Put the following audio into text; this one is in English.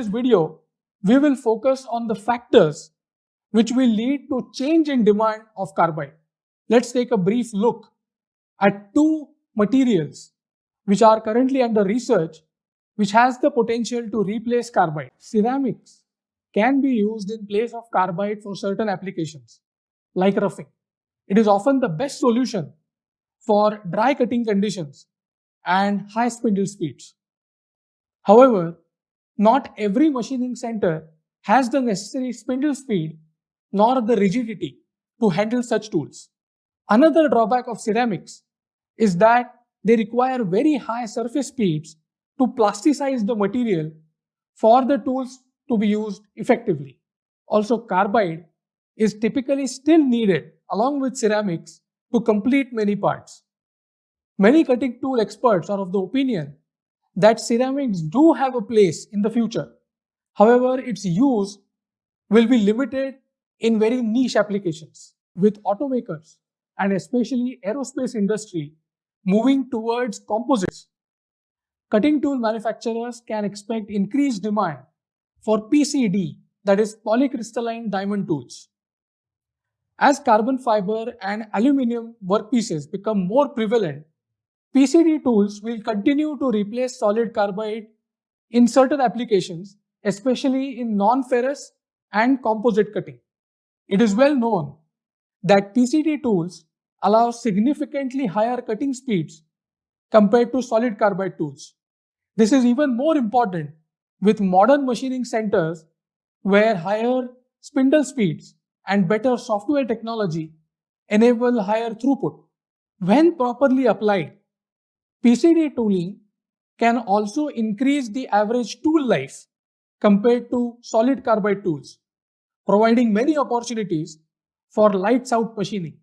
this video, we will focus on the factors which will lead to change in demand of carbide. Let's take a brief look at two materials which are currently under research which has the potential to replace carbide. Ceramics can be used in place of carbide for certain applications like roughing. It is often the best solution for dry cutting conditions and high spindle speeds. However, not every machining center has the necessary spindle speed nor the rigidity to handle such tools. Another drawback of ceramics is that they require very high surface speeds to plasticize the material for the tools to be used effectively. Also, carbide is typically still needed along with ceramics to complete many parts. Many cutting tool experts are of the opinion that ceramics do have a place in the future. However, its use will be limited in very niche applications with automakers and especially aerospace industry moving towards composites. Cutting tool manufacturers can expect increased demand for PCD that is polycrystalline diamond tools. As carbon fiber and aluminum workpieces become more prevalent, PCD tools will continue to replace solid carbide in certain applications, especially in non-ferrous and composite cutting. It is well known that PCD tools allow significantly higher cutting speeds compared to solid carbide tools. This is even more important with modern machining centers where higher spindle speeds and better software technology enable higher throughput. When properly applied, PCD tooling can also increase the average tool life compared to solid carbide tools, providing many opportunities for lights out machining.